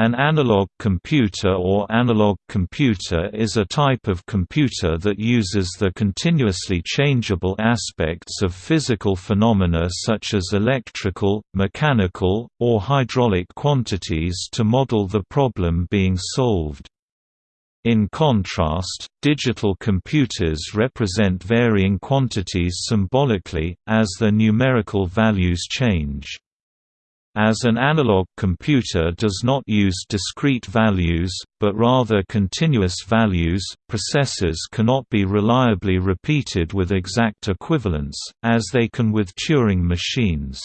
An analog computer or analog computer is a type of computer that uses the continuously changeable aspects of physical phenomena such as electrical, mechanical, or hydraulic quantities to model the problem being solved. In contrast, digital computers represent varying quantities symbolically, as their numerical values change. As an analog computer does not use discrete values, but rather continuous values, processes cannot be reliably repeated with exact equivalence, as they can with Turing machines.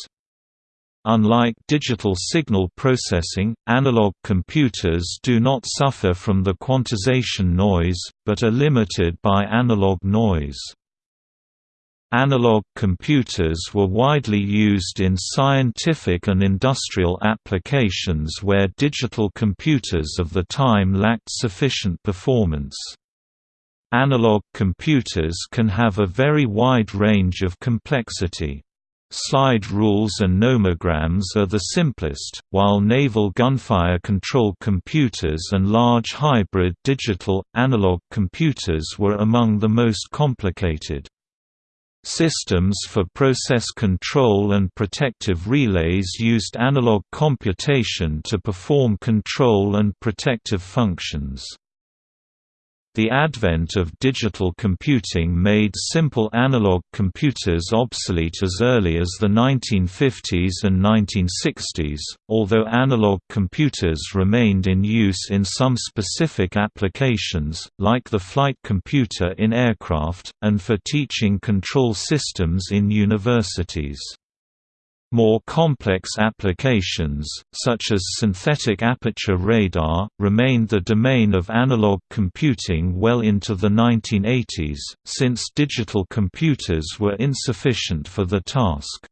Unlike digital signal processing, analog computers do not suffer from the quantization noise, but are limited by analog noise. Analog computers were widely used in scientific and industrial applications where digital computers of the time lacked sufficient performance. Analog computers can have a very wide range of complexity. Slide rules and nomograms are the simplest, while naval gunfire control computers and large hybrid digital-analog computers were among the most complicated. Systems for process control and protective relays used analog computation to perform control and protective functions. The advent of digital computing made simple analog computers obsolete as early as the 1950s and 1960s, although analog computers remained in use in some specific applications, like the flight computer in aircraft, and for teaching control systems in universities. More complex applications, such as synthetic aperture radar, remained the domain of analog computing well into the 1980s, since digital computers were insufficient for the task.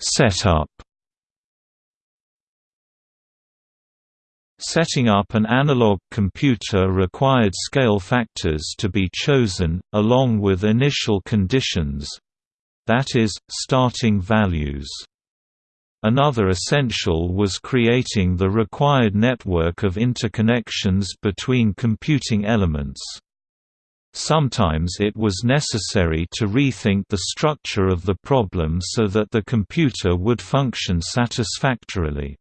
Setup Setting up an analog computer required scale factors to be chosen, along with initial conditions—that is, starting values. Another essential was creating the required network of interconnections between computing elements. Sometimes it was necessary to rethink the structure of the problem so that the computer would function satisfactorily.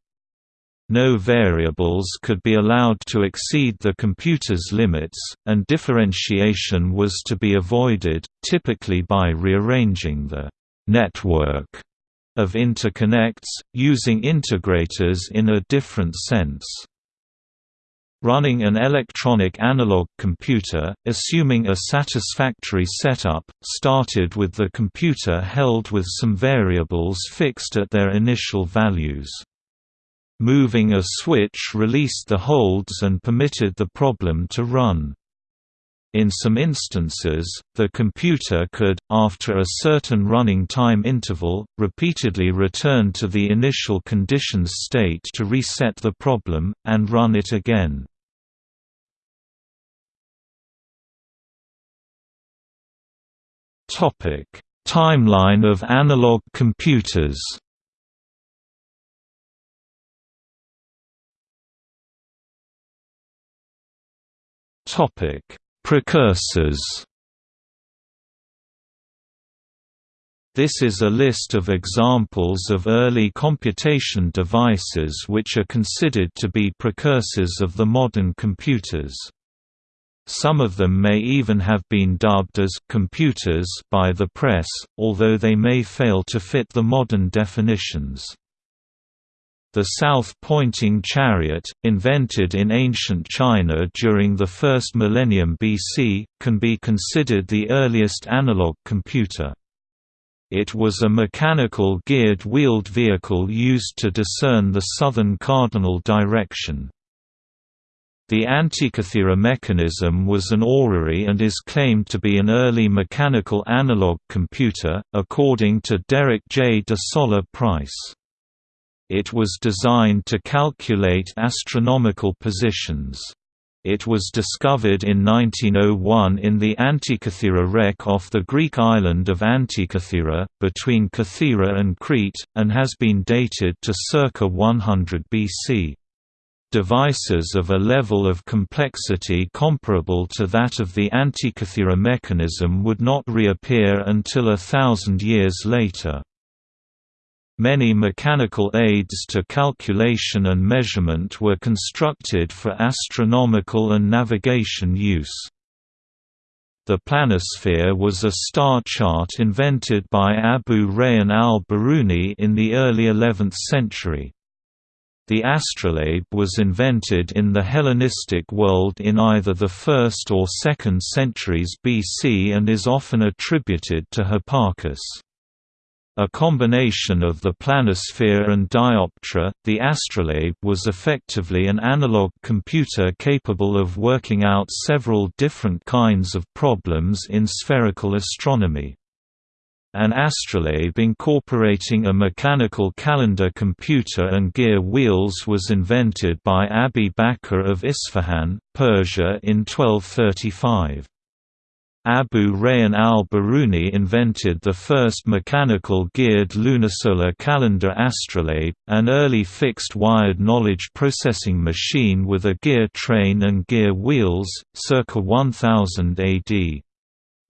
No variables could be allowed to exceed the computer's limits, and differentiation was to be avoided, typically by rearranging the «network» of interconnects, using integrators in a different sense. Running an electronic analog computer, assuming a satisfactory setup, started with the computer held with some variables fixed at their initial values. Moving a switch released the holds and permitted the problem to run. In some instances, the computer could, after a certain running time interval, repeatedly return to the initial conditions state to reset the problem, and run it again. Timeline of analog computers Topic: Precursors. This is a list of examples of early computation devices which are considered to be precursors of the modern computers. Some of them may even have been dubbed as «computers» by the press, although they may fail to fit the modern definitions. The south-pointing chariot, invented in ancient China during the first millennium BC, can be considered the earliest analog computer. It was a mechanical geared wheeled vehicle used to discern the southern cardinal direction. The Antikythera mechanism was an orrery and is claimed to be an early mechanical analog computer, according to Derek J. de Solla Price. It was designed to calculate astronomical positions. It was discovered in 1901 in the Antikythera wreck off the Greek island of Antikythera, between Kythera and Crete, and has been dated to circa 100 BC. Devices of a level of complexity comparable to that of the Antikythera mechanism would not reappear until a thousand years later. Many mechanical aids to calculation and measurement were constructed for astronomical and navigation use. The planisphere was a star chart invented by Abu Rayhan al-Biruni in the early 11th century. The astrolabe was invented in the Hellenistic world in either the 1st or 2nd centuries BC and is often attributed to Hipparchus. A combination of the planisphere and dioptra, the astrolabe was effectively an analog computer capable of working out several different kinds of problems in spherical astronomy. An astrolabe incorporating a mechanical calendar computer and gear wheels was invented by Abi Bakr of Isfahan, Persia in 1235. Abu Rayhan al-Biruni invented the first mechanical geared lunisolar calendar astrolabe, an early fixed-wired knowledge processing machine with a gear train and gear wheels, circa 1000 AD.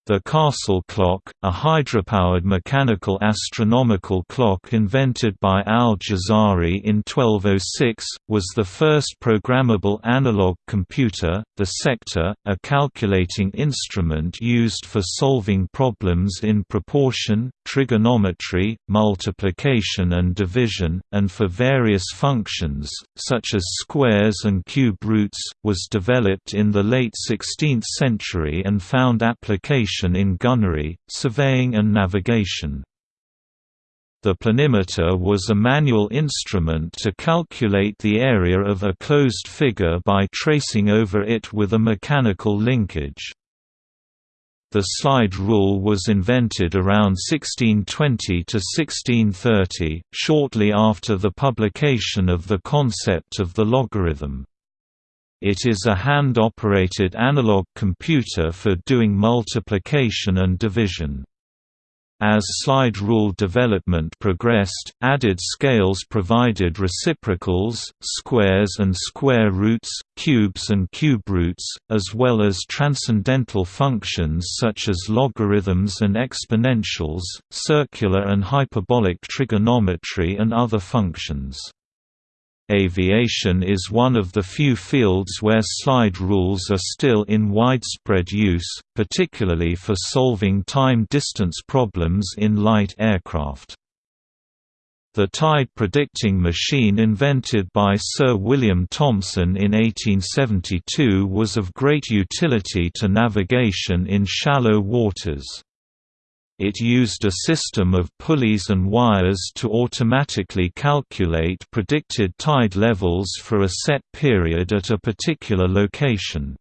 The Castle clock, a hydropowered mechanical astronomical clock invented by al-Jazari in 1206, was the first programmable analog computer. The sector, a calculating instrument used for solving problems in proportion, trigonometry, multiplication and division, and for various functions, such as squares and cube roots, was developed in the late 16th century and found application in gunnery, surveying and navigation. The planimeter was a manual instrument to calculate the area of a closed figure by tracing over it with a mechanical linkage. The slide rule was invented around 1620 to 1630, shortly after the publication of the concept of the logarithm. It is a hand-operated analog computer for doing multiplication and division. As slide rule development progressed, added scales provided reciprocals, squares and square roots, cubes and cube roots, as well as transcendental functions such as logarithms and exponentials, circular and hyperbolic trigonometry and other functions. Aviation is one of the few fields where slide rules are still in widespread use, particularly for solving time-distance problems in light aircraft. The tide predicting machine invented by Sir William Thomson in 1872 was of great utility to navigation in shallow waters. It used a system of pulleys and wires to automatically calculate predicted tide levels for a set period at a particular location.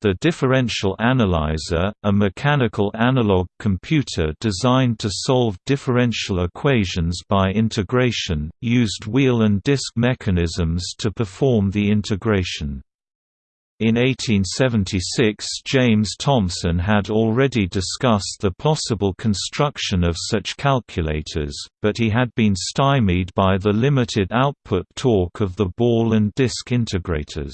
The differential analyzer, a mechanical analog computer designed to solve differential equations by integration, used wheel and disk mechanisms to perform the integration. In 1876 James Thomson had already discussed the possible construction of such calculators, but he had been stymied by the limited output torque of the ball and disk integrators.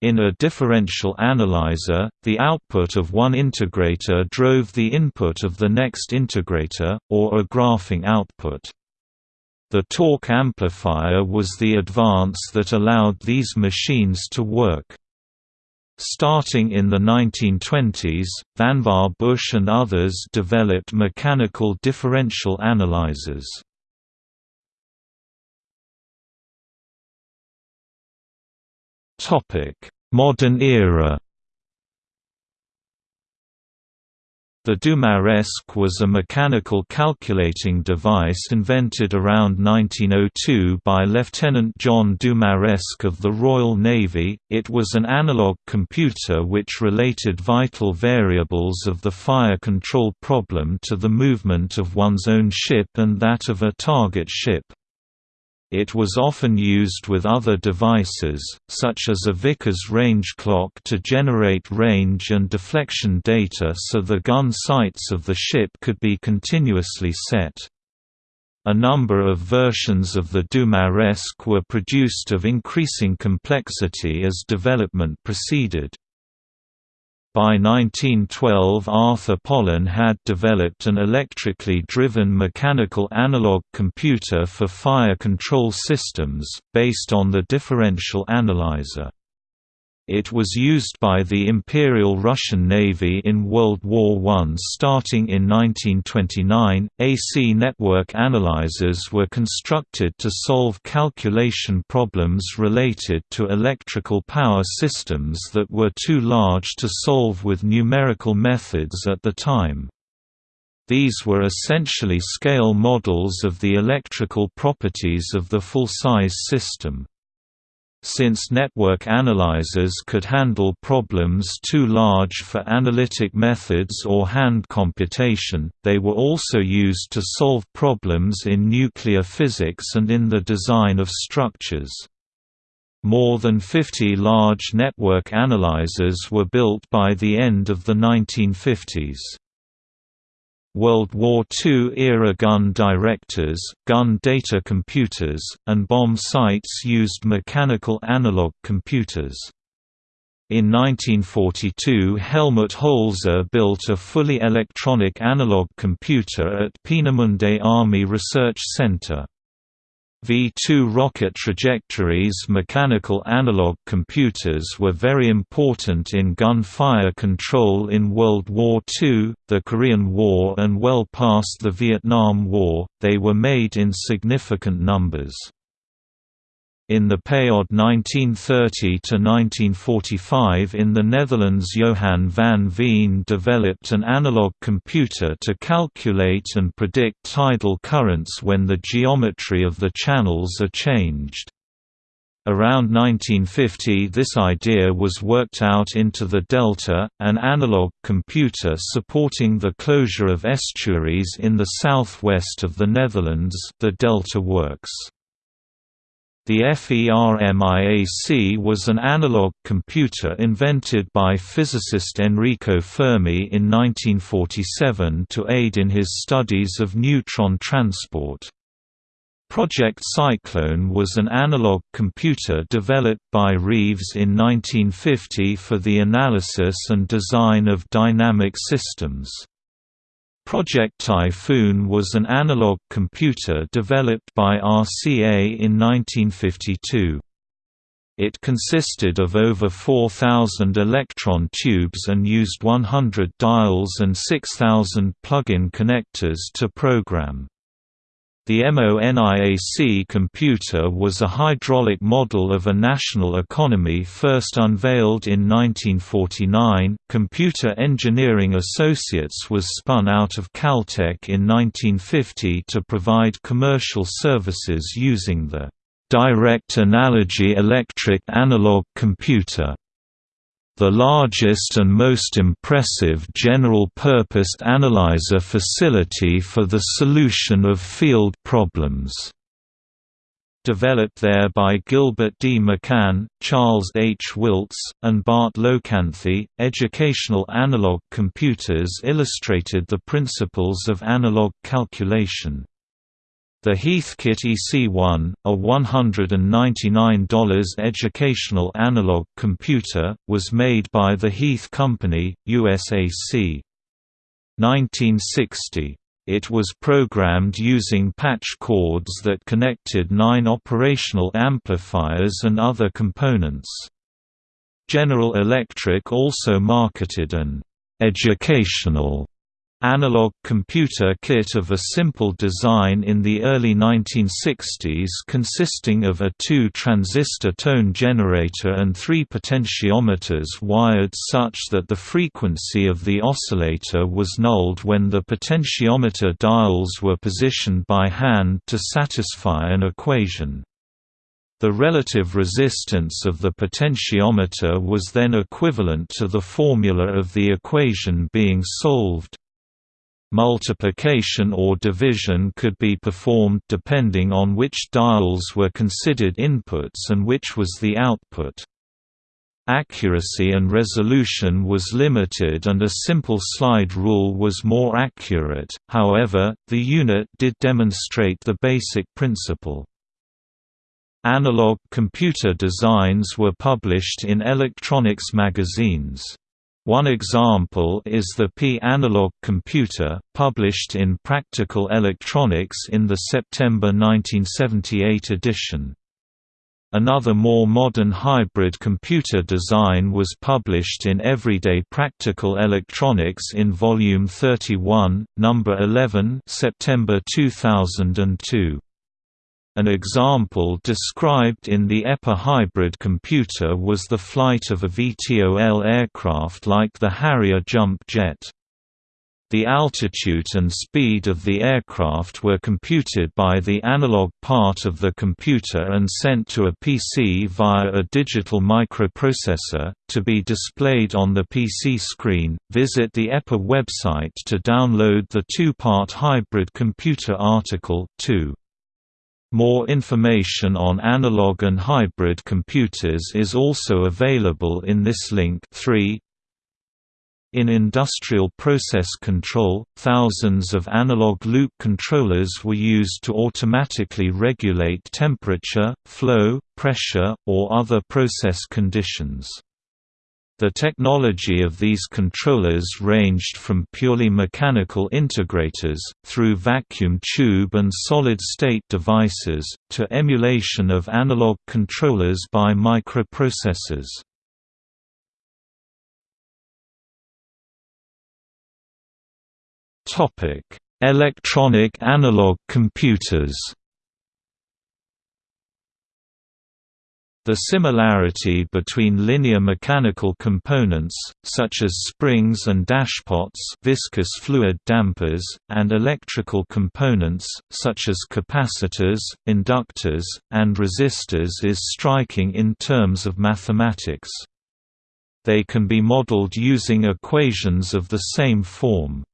In a differential analyzer, the output of one integrator drove the input of the next integrator, or a graphing output. The torque amplifier was the advance that allowed these machines to work. Starting in the 1920s, Vannevar Bush and others developed mechanical differential analyzers. Modern era The Dumaresq was a mechanical calculating device invented around 1902 by Lieutenant John Dumaresq of the Royal Navy. It was an analog computer which related vital variables of the fire control problem to the movement of one's own ship and that of a target ship. It was often used with other devices, such as a Vickers range clock to generate range and deflection data so the gun sights of the ship could be continuously set. A number of versions of the Dumaresq were produced of increasing complexity as development proceeded. By 1912 Arthur Pollen had developed an electrically driven mechanical analog computer for fire control systems, based on the differential analyzer. It was used by the Imperial Russian Navy in World War I. Starting in 1929, AC network analyzers were constructed to solve calculation problems related to electrical power systems that were too large to solve with numerical methods at the time. These were essentially scale models of the electrical properties of the full-size system. Since network analyzers could handle problems too large for analytic methods or hand computation, they were also used to solve problems in nuclear physics and in the design of structures. More than 50 large network analyzers were built by the end of the 1950s. World War II-era gun directors, gun data computers, and bomb sights used mechanical analog computers. In 1942 Helmut Holzer built a fully electronic analog computer at Peenemünde Army Research Center. V-2 rocket trajectories mechanical analog computers were very important in gunfire control in World War II, the Korean War and well past the Vietnam War, they were made in significant numbers. In the period 1930–1945 in the Netherlands Johan van Veen developed an analog computer to calculate and predict tidal currents when the geometry of the channels are changed. Around 1950 this idea was worked out into the Delta, an analog computer supporting the closure of estuaries in the southwest of the Netherlands the Delta Works. The FERMIAC was an analog computer invented by physicist Enrico Fermi in 1947 to aid in his studies of neutron transport. Project Cyclone was an analog computer developed by Reeves in 1950 for the analysis and design of dynamic systems. Project Typhoon was an analog computer developed by RCA in 1952. It consisted of over 4,000 electron tubes and used 100 dials and 6,000 plug-in connectors to program. The MONIAC computer was a hydraulic model of a national economy first unveiled in 1949. Computer Engineering Associates was spun out of Caltech in 1950 to provide commercial services using the direct analogy electric analog computer the largest and most impressive general-purpose analyzer facility for the solution of field problems. Developed there by Gilbert D. McCann, Charles H. Wilts, and Bart Locanthi, educational analog computers illustrated the principles of analog calculation. The Heathkit EC1, a $199 educational analog computer, was made by the Heath Company, USAC. 1960. It was programmed using patch cords that connected nine operational amplifiers and other components. General Electric also marketed an educational Analog computer kit of a simple design in the early 1960s consisting of a two-transistor tone generator and three potentiometers wired such that the frequency of the oscillator was nulled when the potentiometer dials were positioned by hand to satisfy an equation. The relative resistance of the potentiometer was then equivalent to the formula of the equation being solved. Multiplication or division could be performed depending on which dials were considered inputs and which was the output. Accuracy and resolution was limited and a simple slide rule was more accurate, however, the unit did demonstrate the basic principle. Analog computer designs were published in electronics magazines. One example is the P-analog computer, published in Practical Electronics in the September 1978 edition. Another more modern hybrid computer design was published in Everyday Practical Electronics in Volume 31, Number 11 September 2002. An example described in the EPE hybrid computer was the flight of a VTOL aircraft like the Harrier jump jet. The altitude and speed of the aircraft were computed by the analog part of the computer and sent to a PC via a digital microprocessor, to be displayed on the PC screen. Visit the EPE website to download the two part hybrid computer article 2. More information on analog and hybrid computers is also available in this link 3. In industrial process control, thousands of analog loop controllers were used to automatically regulate temperature, flow, pressure, or other process conditions. The technology of these controllers ranged from purely mechanical integrators, through vacuum tube and solid-state devices, to emulation of analog controllers by microprocessors. Electronic analog computers The similarity between linear mechanical components, such as springs and dashpots viscous fluid dampers, and electrical components, such as capacitors, inductors, and resistors is striking in terms of mathematics. They can be modeled using equations of the same form.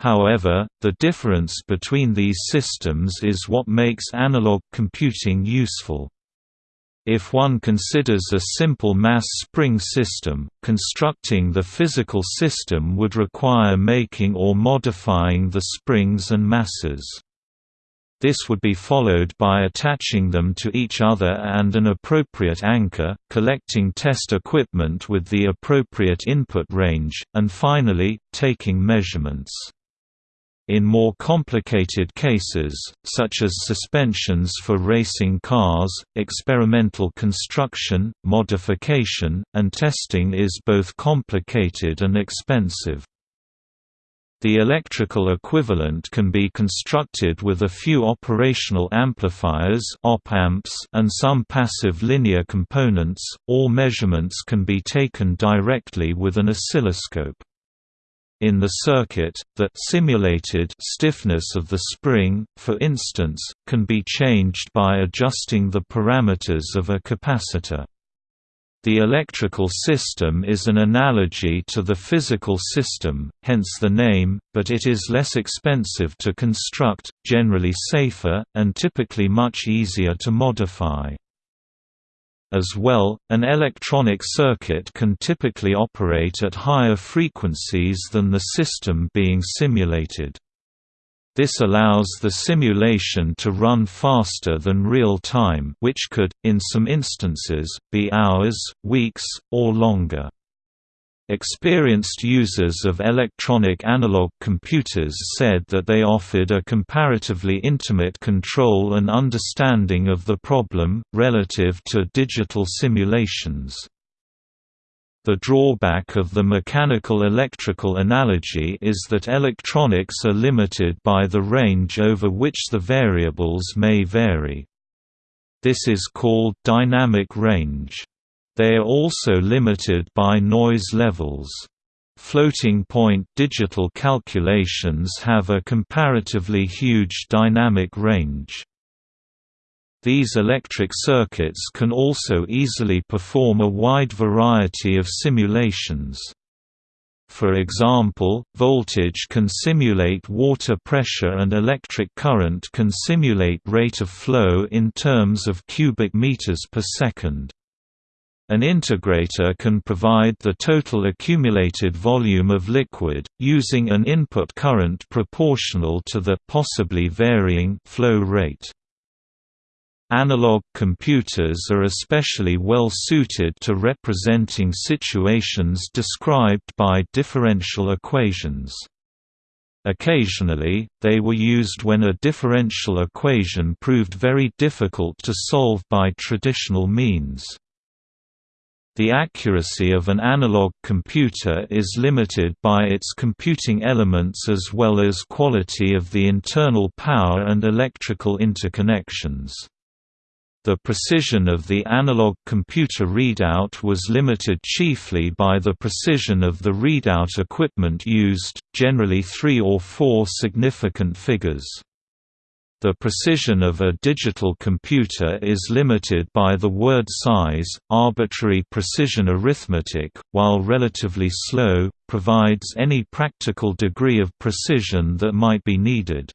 However, the difference between these systems is what makes analog computing useful. If one considers a simple mass spring system, constructing the physical system would require making or modifying the springs and masses. This would be followed by attaching them to each other and an appropriate anchor, collecting test equipment with the appropriate input range, and finally, taking measurements. In more complicated cases, such as suspensions for racing cars, experimental construction, modification, and testing is both complicated and expensive. The electrical equivalent can be constructed with a few operational amplifiers op-amps and some passive linear components. All measurements can be taken directly with an oscilloscope. In the circuit, the simulated stiffness of the spring, for instance, can be changed by adjusting the parameters of a capacitor. The electrical system is an analogy to the physical system, hence the name, but it is less expensive to construct, generally safer, and typically much easier to modify. As well, an electronic circuit can typically operate at higher frequencies than the system being simulated. This allows the simulation to run faster than real time which could, in some instances, be hours, weeks, or longer. Experienced users of electronic analog computers said that they offered a comparatively intimate control and understanding of the problem, relative to digital simulations. The drawback of the mechanical-electrical analogy is that electronics are limited by the range over which the variables may vary. This is called dynamic range. They are also limited by noise levels. Floating-point digital calculations have a comparatively huge dynamic range. These electric circuits can also easily perform a wide variety of simulations. For example, voltage can simulate water pressure and electric current can simulate rate of flow in terms of cubic meters per second. An integrator can provide the total accumulated volume of liquid, using an input current proportional to the possibly varying flow rate. Analog computers are especially well suited to representing situations described by differential equations. Occasionally, they were used when a differential equation proved very difficult to solve by traditional means. The accuracy of an analog computer is limited by its computing elements as well as quality of the internal power and electrical interconnections. The precision of the analog computer readout was limited chiefly by the precision of the readout equipment used, generally three or four significant figures. The precision of a digital computer is limited by the word size. Arbitrary precision arithmetic, while relatively slow, provides any practical degree of precision that might be needed.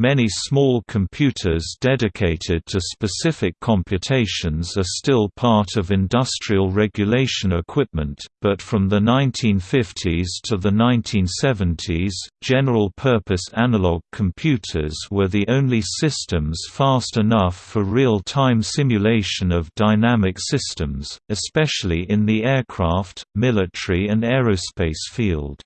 Many small computers dedicated to specific computations are still part of industrial regulation equipment, but from the 1950s to the 1970s, general-purpose analog computers were the only systems fast enough for real-time simulation of dynamic systems, especially in the aircraft, military and aerospace field.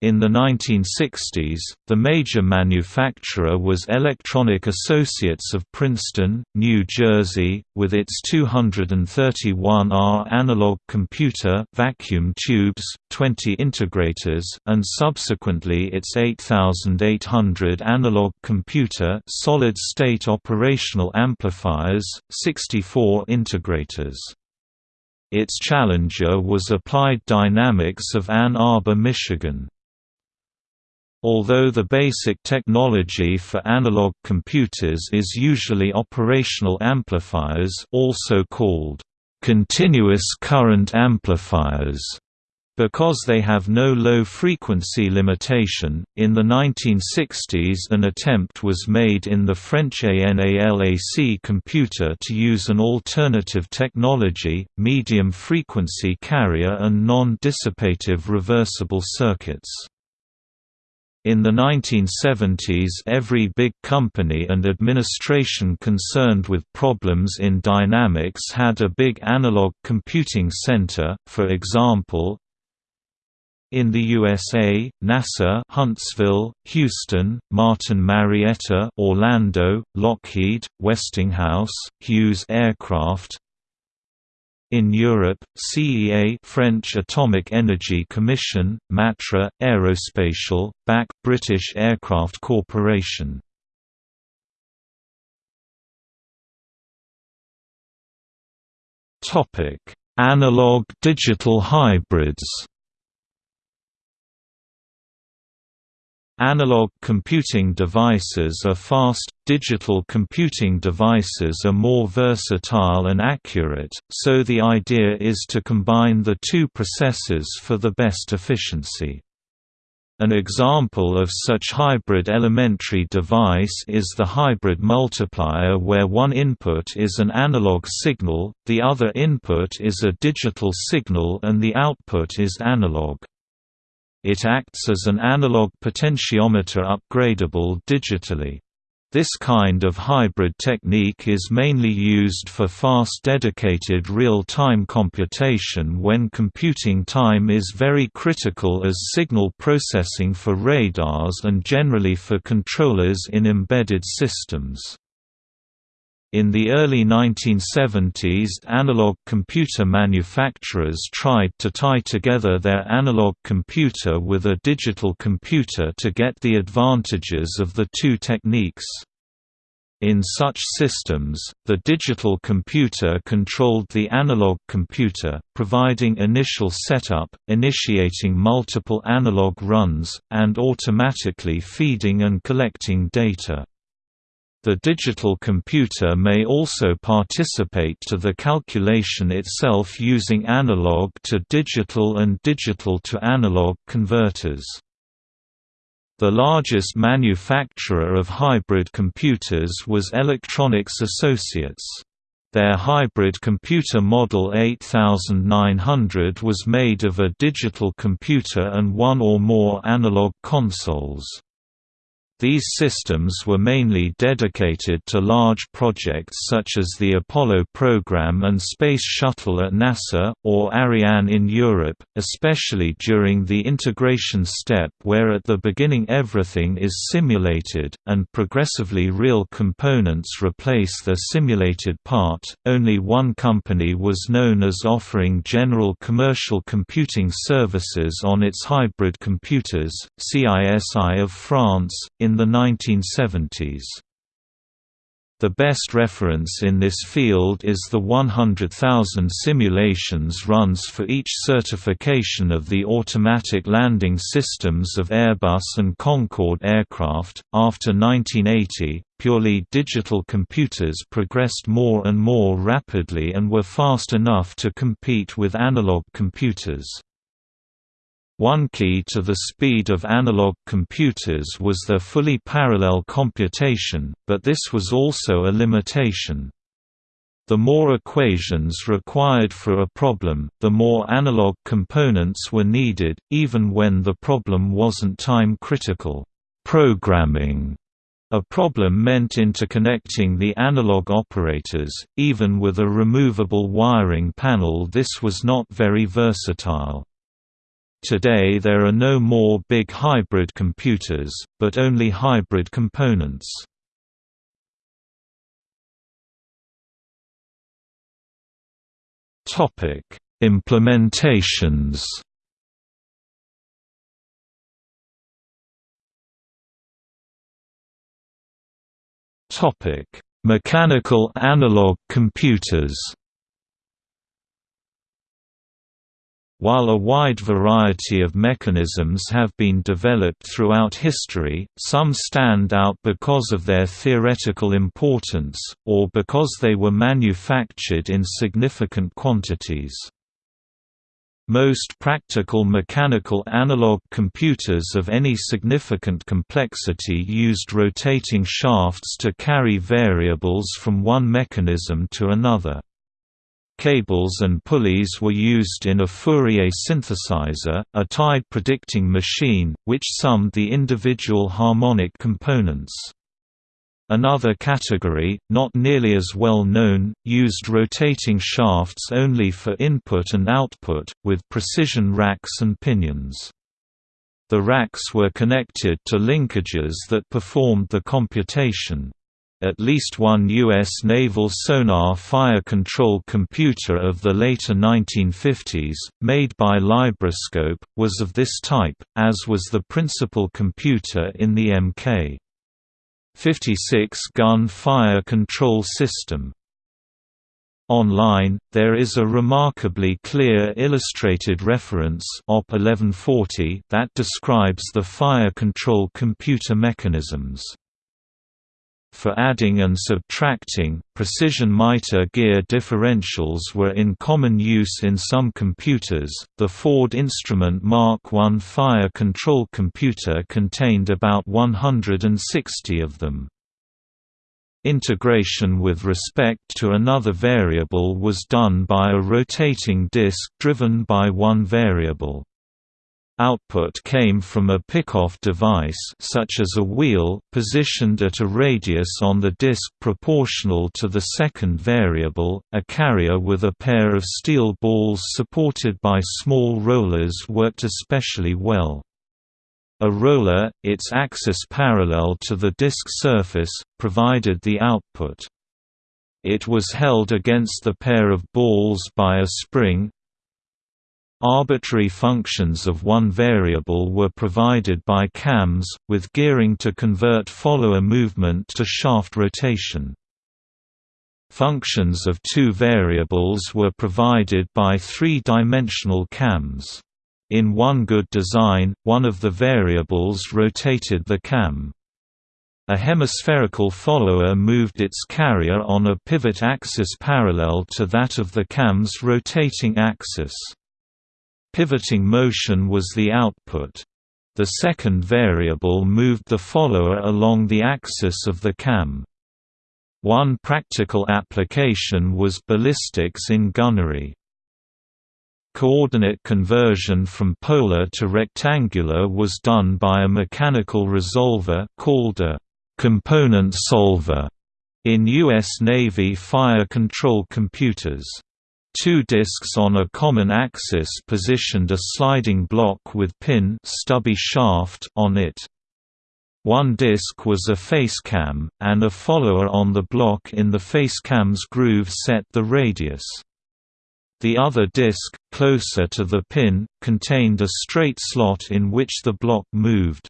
In the 1960s, the major manufacturer was Electronic Associates of Princeton, New Jersey, with its 231R analog computer vacuum tubes, 20 integrators, and subsequently its 8800 analog computer solid-state operational amplifiers, 64 integrators. Its challenger was Applied Dynamics of Ann Arbor, Michigan. Although the basic technology for analog computers is usually operational amplifiers also called continuous current amplifiers because they have no low-frequency limitation, in the 1960s an attempt was made in the French ANALAC computer to use an alternative technology, medium-frequency carrier and non-dissipative reversible circuits. In the 1970s every big company and administration concerned with problems in dynamics had a big analog computing center, for example, in the USA, NASA Huntsville, Houston, Martin Marietta Orlando, Lockheed, Westinghouse, Hughes Aircraft, in Europe, CEA French Atomic Energy Commission, Matra, Aerospatiale, BAC British Aircraft Corporation. Topic: Analog-digital hybrids Analog computing devices are fast, digital computing devices are more versatile and accurate, so the idea is to combine the two processes for the best efficiency. An example of such hybrid elementary device is the hybrid multiplier where one input is an analog signal, the other input is a digital signal and the output is analog. It acts as an analog potentiometer upgradable digitally. This kind of hybrid technique is mainly used for fast dedicated real-time computation when computing time is very critical as signal processing for radars and generally for controllers in embedded systems. In the early 1970s analog computer manufacturers tried to tie together their analog computer with a digital computer to get the advantages of the two techniques. In such systems, the digital computer controlled the analog computer, providing initial setup, initiating multiple analog runs, and automatically feeding and collecting data. The digital computer may also participate to the calculation itself using analog to digital and digital to analog converters. The largest manufacturer of hybrid computers was Electronics Associates. Their hybrid computer Model 8900 was made of a digital computer and one or more analog consoles. These systems were mainly dedicated to large projects such as the Apollo program and Space Shuttle at NASA, or Ariane in Europe, especially during the integration step where at the beginning everything is simulated, and progressively real components replace the simulated part. Only one company was known as offering general commercial computing services on its hybrid computers, CISI of France, in the 1970s. The best reference in this field is the 100,000 simulations runs for each certification of the automatic landing systems of Airbus and Concorde aircraft. After 1980, purely digital computers progressed more and more rapidly and were fast enough to compete with analog computers. One key to the speed of analog computers was their fully parallel computation, but this was also a limitation. The more equations required for a problem, the more analog components were needed, even when the problem wasn't time-critical. Programming a problem meant interconnecting the analog operators, even with a removable wiring panel this was not very versatile. Today there are no more big hybrid computers, but only hybrid components. Topic: Implementations. Topic: Mechanical analog computers. While a wide variety of mechanisms have been developed throughout history, some stand out because of their theoretical importance, or because they were manufactured in significant quantities. Most practical mechanical analog computers of any significant complexity used rotating shafts to carry variables from one mechanism to another. Cables and pulleys were used in a Fourier synthesizer, a tide predicting machine, which summed the individual harmonic components. Another category, not nearly as well known, used rotating shafts only for input and output, with precision racks and pinions. The racks were connected to linkages that performed the computation. At least one U.S. naval sonar fire control computer of the later 1950s, made by Librascope, was of this type, as was the principal computer in the Mk. 56 gun fire control system. Online, there is a remarkably clear illustrated reference OP 1140 that describes the fire control computer mechanisms. For adding and subtracting, precision mitre gear differentials were in common use in some computers. The Ford Instrument Mark I fire control computer contained about 160 of them. Integration with respect to another variable was done by a rotating disk driven by one variable. Output came from a pickoff device such as a wheel positioned at a radius on the disk proportional to the second variable. A carrier with a pair of steel balls supported by small rollers worked especially well. A roller, its axis parallel to the disk surface, provided the output. It was held against the pair of balls by a spring, Arbitrary functions of one variable were provided by cams, with gearing to convert follower movement to shaft rotation. Functions of two variables were provided by three-dimensional cams. In one good design, one of the variables rotated the cam. A hemispherical follower moved its carrier on a pivot axis parallel to that of the cam's rotating axis. Pivoting motion was the output. The second variable moved the follower along the axis of the cam. One practical application was ballistics in gunnery. Coordinate conversion from polar to rectangular was done by a mechanical resolver called a component solver in U.S. Navy fire control computers. Two disks on a common axis positioned a sliding block with pin stubby shaft on it. One disk was a facecam, and a follower on the block in the facecam's groove set the radius. The other disk, closer to the pin, contained a straight slot in which the block moved.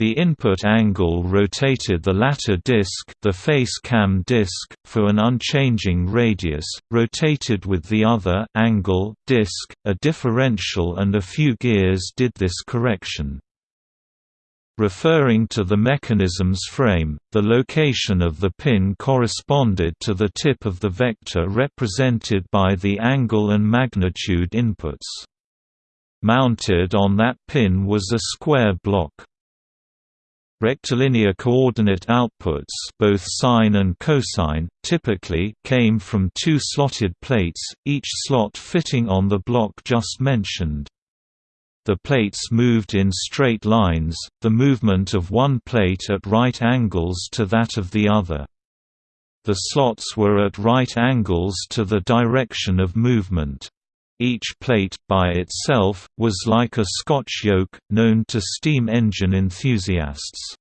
The input angle rotated the latter disk, the face cam disk, for an unchanging radius, rotated with the other angle disk, a differential and a few gears did this correction. Referring to the mechanism's frame, the location of the pin corresponded to the tip of the vector represented by the angle and magnitude inputs. Mounted on that pin was a square block. Rectilinear coordinate outputs both sine and cosine, typically came from two slotted plates, each slot fitting on the block just mentioned. The plates moved in straight lines, the movement of one plate at right angles to that of the other. The slots were at right angles to the direction of movement. Each plate, by itself, was like a Scotch yoke, known to steam engine enthusiasts.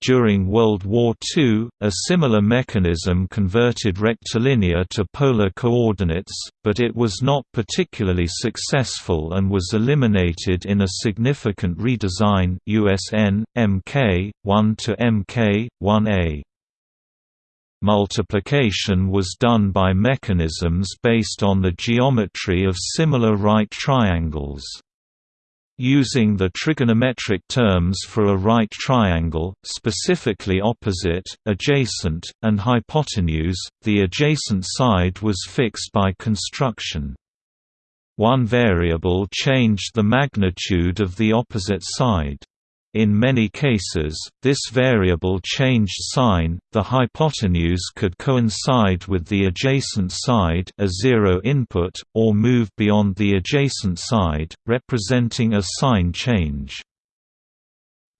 During World War II, a similar mechanism converted rectilinear to polar coordinates, but it was not particularly successful and was eliminated in a significant redesign USN, MK, 1 to MK, 1A. Multiplication was done by mechanisms based on the geometry of similar right triangles. Using the trigonometric terms for a right triangle, specifically opposite, adjacent, and hypotenuse, the adjacent side was fixed by construction. One variable changed the magnitude of the opposite side. In many cases, this variable changed sign, the hypotenuse could coincide with the adjacent side a zero input, or move beyond the adjacent side, representing a sign change.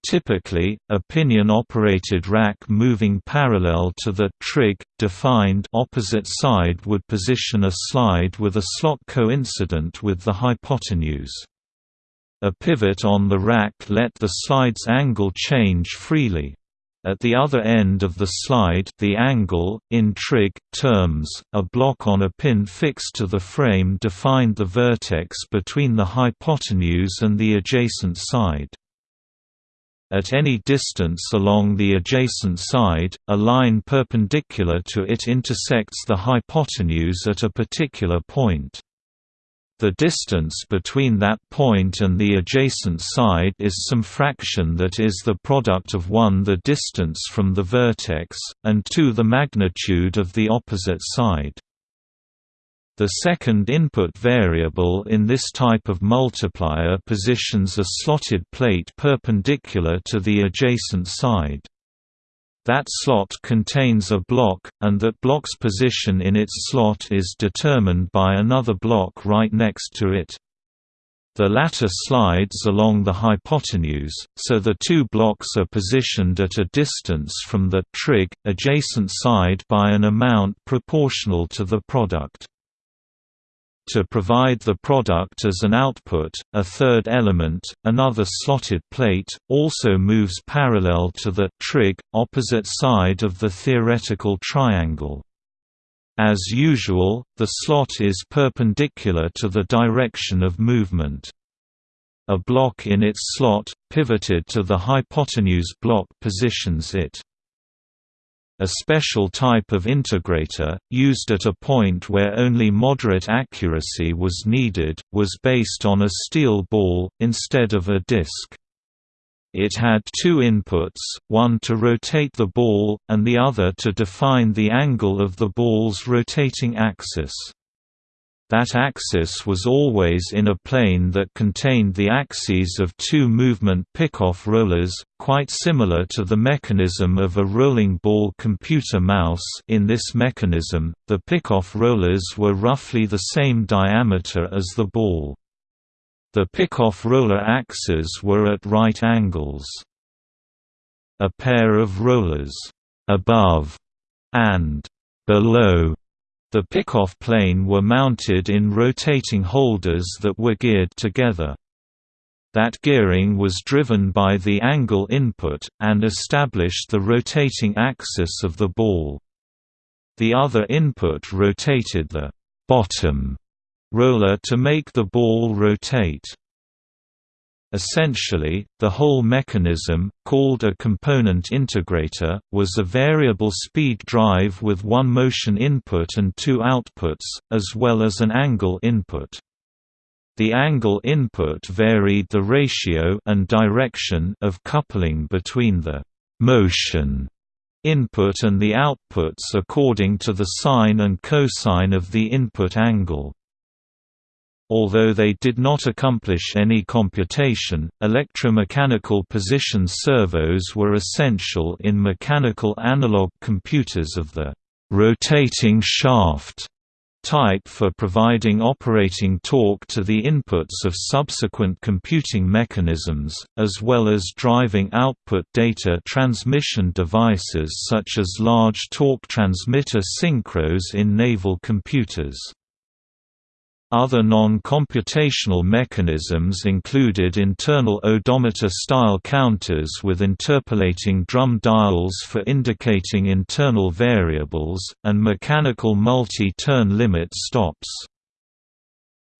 Typically, a pinion-operated rack moving parallel to the trig, defined opposite side would position a slide with a slot coincident with the hypotenuse. A pivot on the rack let the slide's angle change freely. At the other end of the slide the angle, in trig, terms, a block on a pin fixed to the frame defined the vertex between the hypotenuse and the adjacent side. At any distance along the adjacent side, a line perpendicular to it intersects the hypotenuse at a particular point. The distance between that point and the adjacent side is some fraction that is the product of 1 the distance from the vertex, and 2 the magnitude of the opposite side. The second input variable in this type of multiplier positions a slotted plate perpendicular to the adjacent side. That slot contains a block, and that block's position in its slot is determined by another block right next to it. The latter slides along the hypotenuse, so the two blocks are positioned at a distance from the trig, adjacent side by an amount proportional to the product. To provide the product as an output, a third element, another slotted plate, also moves parallel to the trig, opposite side of the theoretical triangle. As usual, the slot is perpendicular to the direction of movement. A block in its slot, pivoted to the hypotenuse block positions it. A special type of integrator, used at a point where only moderate accuracy was needed, was based on a steel ball, instead of a disc. It had two inputs, one to rotate the ball, and the other to define the angle of the ball's rotating axis. That axis was always in a plane that contained the axes of two movement pickoff rollers, quite similar to the mechanism of a rolling ball computer mouse in this mechanism, the pickoff rollers were roughly the same diameter as the ball. The pickoff roller axes were at right angles. A pair of rollers above and below the pickoff plane were mounted in rotating holders that were geared together. That gearing was driven by the angle input, and established the rotating axis of the ball. The other input rotated the bottom roller to make the ball rotate. Essentially, the whole mechanism, called a component integrator, was a variable speed drive with one motion input and two outputs, as well as an angle input. The angle input varied the ratio and direction of coupling between the motion input and the outputs according to the sine and cosine of the input angle. Although they did not accomplish any computation, electromechanical position servos were essential in mechanical analog computers of the rotating shaft type for providing operating torque to the inputs of subsequent computing mechanisms, as well as driving output data transmission devices such as large torque transmitter synchros in naval computers. Other non-computational mechanisms included internal odometer-style counters with interpolating drum dials for indicating internal variables, and mechanical multi-turn limit stops.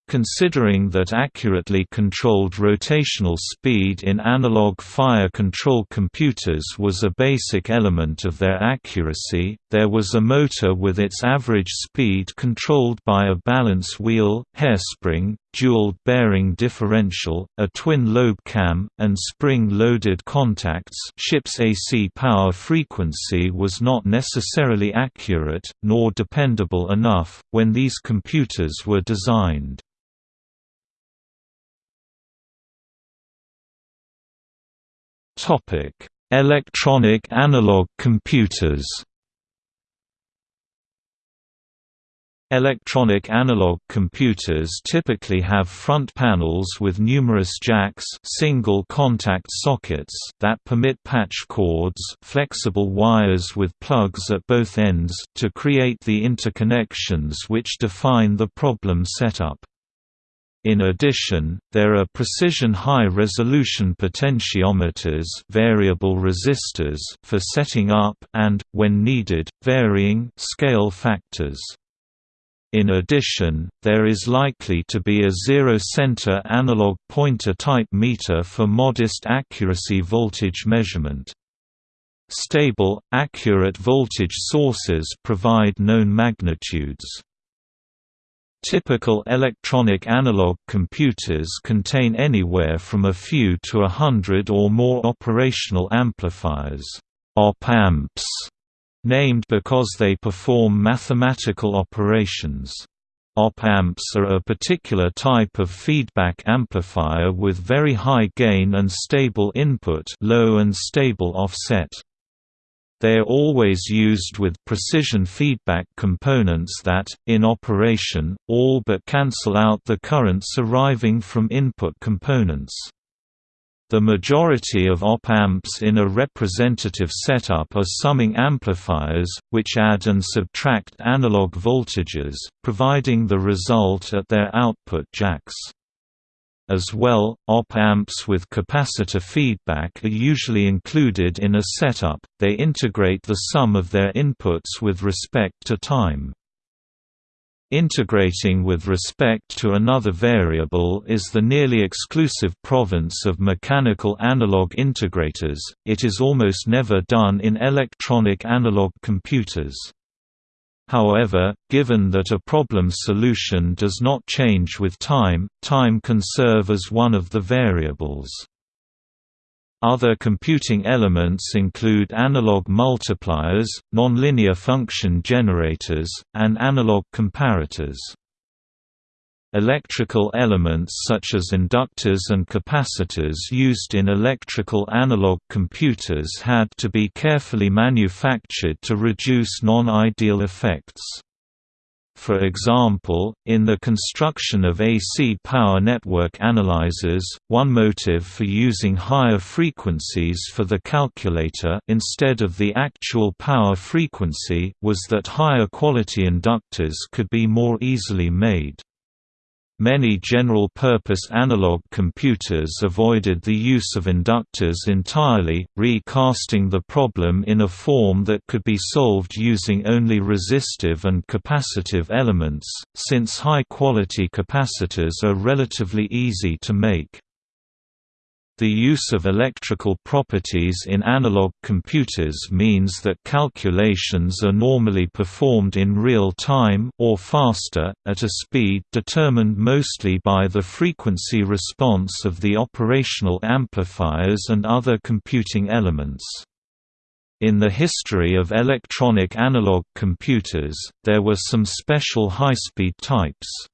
Considering that accurately controlled rotational speed in analog fire control computers was a basic element of their accuracy, there was a motor with its average speed controlled by a balance wheel, hairspring, dual bearing differential, a twin lobe cam, and spring-loaded contacts ship's AC power frequency was not necessarily accurate, nor dependable enough, when these computers were designed. Topic: Electronic analog computers. Electronic analog computers typically have front panels with numerous jacks single contact sockets that permit patch cords flexible wires with plugs at both ends to create the interconnections which define the problem setup. In addition, there are precision high-resolution potentiometers variable resistors for setting up and, when needed, varying scale factors. In addition, there is likely to be a zero-center analog pointer type meter for modest accuracy voltage measurement. Stable, accurate voltage sources provide known magnitudes. Typical electronic analog computers contain anywhere from a few to a hundred or more operational amplifiers op-amps, named because they perform mathematical operations. Op-amps are a particular type of feedback amplifier with very high gain and stable input low and stable offset. They are always used with precision feedback components that, in operation, all but cancel out the currents arriving from input components. The majority of op-amps in a representative setup are summing amplifiers, which add and subtract analog voltages, providing the result at their output jacks. As well, op-amps with capacitor feedback are usually included in a setup, they integrate the sum of their inputs with respect to time. Integrating with respect to another variable is the nearly exclusive province of mechanical analog integrators, it is almost never done in electronic analog computers. However, given that a problem solution does not change with time, time can serve as one of the variables. Other computing elements include analog multipliers, nonlinear function generators, and analog comparators. Electrical elements such as inductors and capacitors used in electrical analog computers had to be carefully manufactured to reduce non-ideal effects. For example, in the construction of AC power network analyzers, one motive for using higher frequencies for the calculator instead of the actual power frequency was that higher quality inductors could be more easily made. Many general-purpose analog computers avoided the use of inductors entirely, recasting the problem in a form that could be solved using only resistive and capacitive elements, since high-quality capacitors are relatively easy to make. The use of electrical properties in analog computers means that calculations are normally performed in real time or faster, at a speed determined mostly by the frequency response of the operational amplifiers and other computing elements. In the history of electronic analog computers, there were some special high-speed types.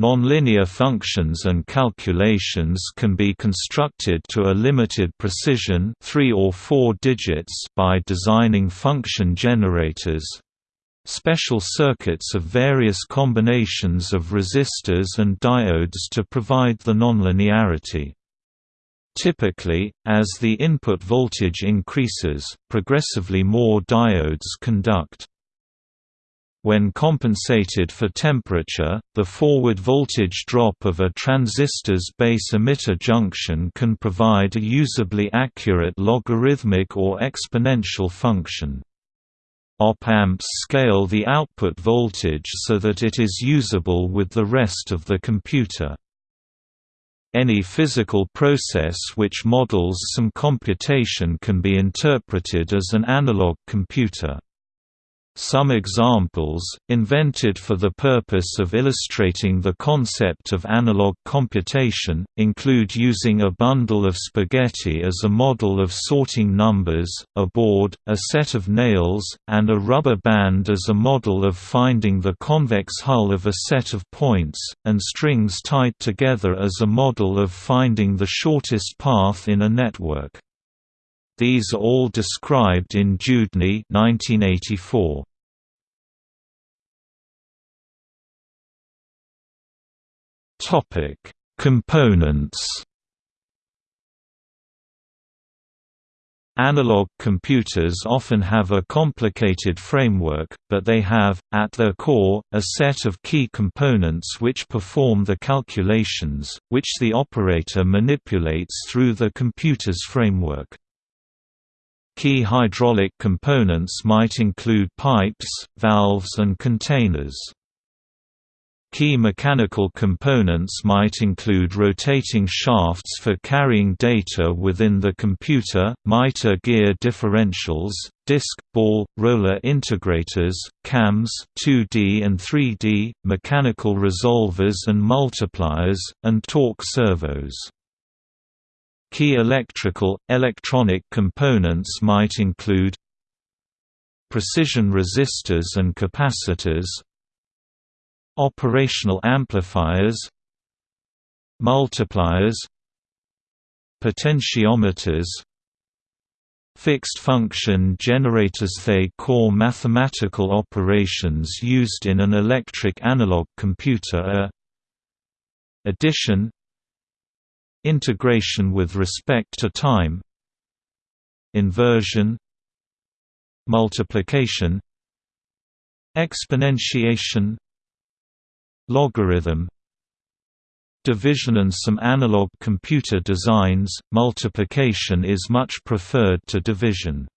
Nonlinear functions and calculations can be constructed to a limited precision 3 or 4 digits by designing function generators special circuits of various combinations of resistors and diodes to provide the nonlinearity. Typically, as the input voltage increases, progressively more diodes conduct. When compensated for temperature, the forward voltage drop of a transistor's base emitter junction can provide a usably accurate logarithmic or exponential function. Op-amps scale the output voltage so that it is usable with the rest of the computer. Any physical process which models some computation can be interpreted as an analog computer. Some examples, invented for the purpose of illustrating the concept of analog computation, include using a bundle of spaghetti as a model of sorting numbers, a board, a set of nails, and a rubber band as a model of finding the convex hull of a set of points, and strings tied together as a model of finding the shortest path in a network. These are all described in Dewdney 1984. Topic: Components. Analog computers often have a complicated framework, but they have, at their core, a set of key components which perform the calculations, which the operator manipulates through the computer's framework. Key hydraulic components might include pipes, valves and containers. Key mechanical components might include rotating shafts for carrying data within the computer, mitre gear differentials, disc, ball, roller integrators, cams 2D and 3D, mechanical resolvers and multipliers, and torque servos. Key electrical, electronic components might include precision resistors and capacitors operational amplifiers multipliers potentiometers Fixed function generators. They core mathematical operations used in an electric analog computer are addition Integration with respect to time Inversion Multiplication Exponentiation Logarithm Division and some analog computer designs, multiplication is much preferred to division.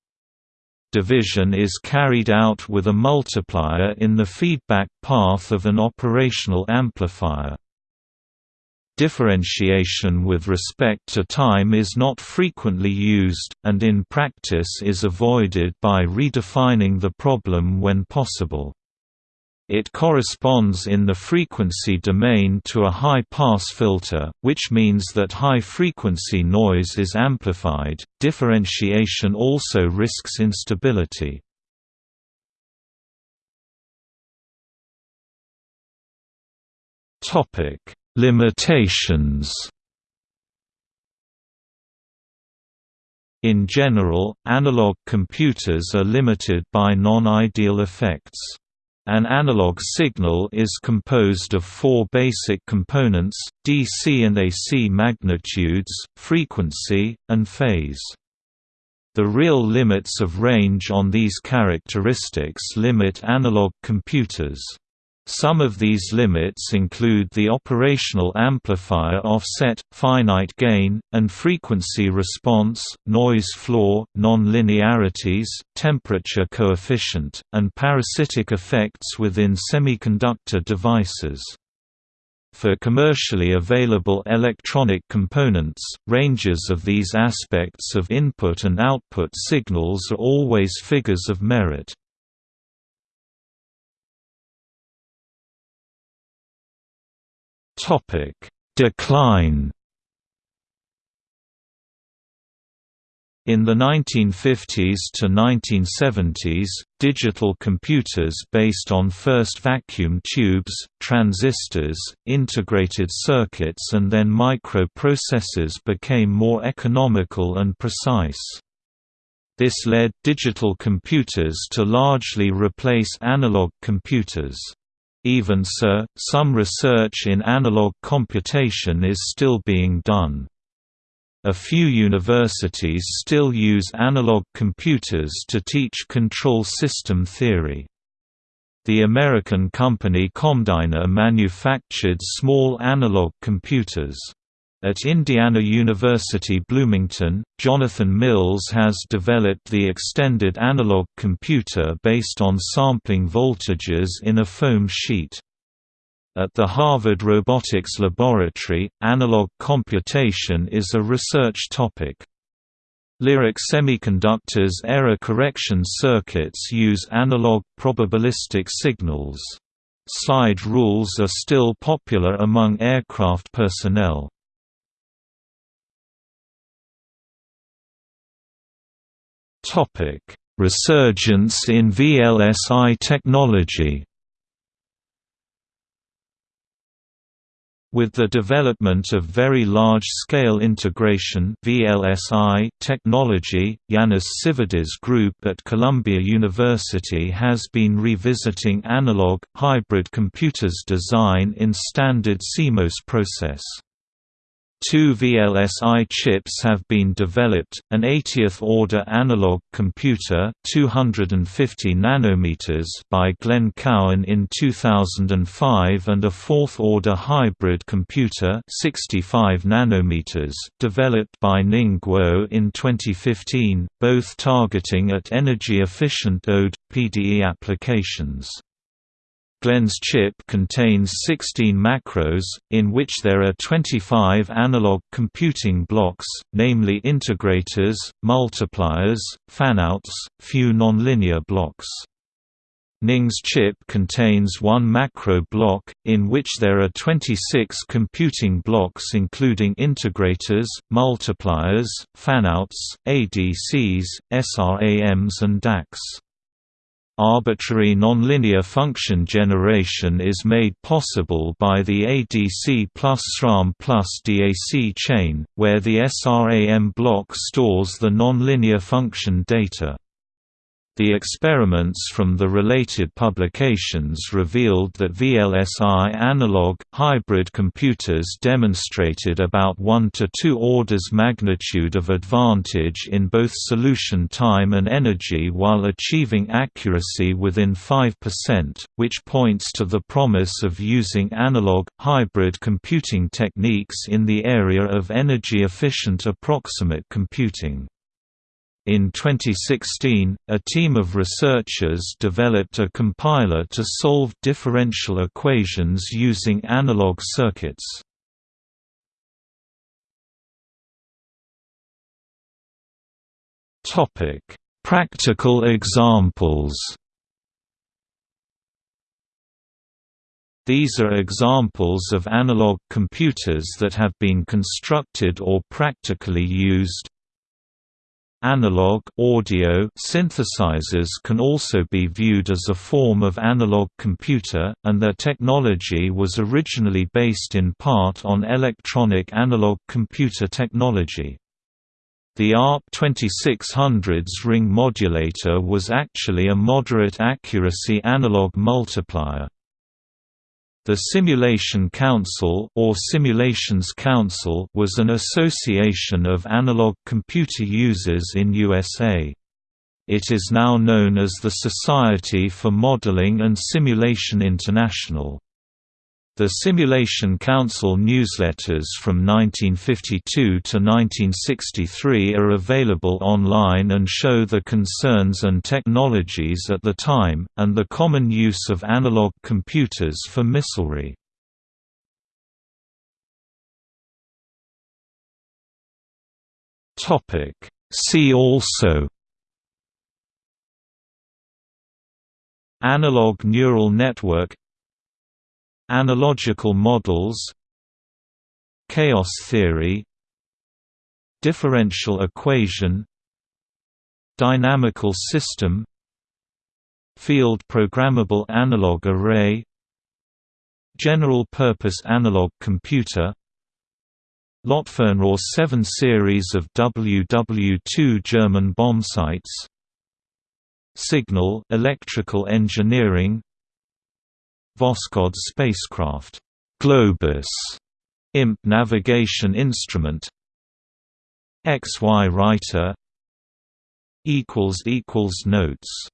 Division is carried out with a multiplier in the feedback path of an operational amplifier. Differentiation with respect to time is not frequently used, and in practice is avoided by redefining the problem when possible. It corresponds in the frequency domain to a high-pass filter, which means that high-frequency noise is amplified. Differentiation also risks instability. Topic: Limitations. In general, analog computers are limited by non-ideal effects. An analog signal is composed of four basic components, DC and AC magnitudes, frequency, and phase. The real limits of range on these characteristics limit analog computers. Some of these limits include the operational amplifier offset, finite gain, and frequency response, noise floor, non-linearities, temperature coefficient, and parasitic effects within semiconductor devices. For commercially available electronic components, ranges of these aspects of input and output signals are always figures of merit. Topic: Decline. In the 1950s to 1970s, digital computers based on first vacuum tubes, transistors, integrated circuits and then microprocessors became more economical and precise. This led digital computers to largely replace analog computers. Even so, some research in analog computation is still being done. A few universities still use analog computers to teach control system theory. The American company Comdyna manufactured small analog computers. At Indiana University Bloomington, Jonathan Mills has developed the extended analog computer based on sampling voltages in a foam sheet. At the Harvard Robotics Laboratory, analog computation is a research topic. Lyric Semiconductor's error correction circuits use analog probabilistic signals. Slide rules are still popular among aircraft personnel. Topic: Resurgence in VLSI technology. With the development of very large-scale integration VLSI technology, Yannis Tsividis Group at Columbia University has been revisiting analog, hybrid computers design in standard CMOS process. Two VLSI chips have been developed, an 80th-order analog computer 250 nanometers by Glenn Cowan in 2005 and a fourth-order hybrid computer 65 nanometers developed by Ning Guo in 2015, both targeting at energy-efficient ODE, PDE applications. Glenn's chip contains 16 macros, in which there are 25 analog computing blocks, namely integrators, multipliers, fanouts, few nonlinear blocks. Ning's chip contains one macro block, in which there are 26 computing blocks including integrators, multipliers, fanouts, ADCs, SRAMs and DACs. Arbitrary nonlinear function generation is made possible by the ADC plus SRAM plus DAC chain, where the SRAM block stores the nonlinear function data. The experiments from the related publications revealed that VLSI analog, hybrid computers demonstrated about 1 to 2 orders magnitude of advantage in both solution time and energy while achieving accuracy within 5%, which points to the promise of using analog, hybrid computing techniques in the area of energy-efficient approximate computing. In 2016, a team of researchers developed a compiler to solve differential equations using analog circuits. Topic: Practical examples These are examples of analog computers that have been constructed or practically used. Analog audio synthesizers can also be viewed as a form of analog computer, and their technology was originally based in part on electronic analog computer technology. The ARP 2600's ring modulator was actually a moderate accuracy analog multiplier. The Simulation Council or Simulations Council was an association of analog computer users in USA. It is now known as the Society for Modeling and Simulation International. The Simulation Council newsletters from 1952 to 1963 are available online and show the concerns and technologies at the time, and the common use of analog computers for missilery. See also Analog neural network Analogical models Chaos theory Differential equation Dynamical system Field programmable analog array General-purpose analog computer Lotfernrohr 7 series of WW2 German bombsights Signal electrical engineering Voskhod spacecraft, Globus, IMP navigation instrument, XY writer equals equals notes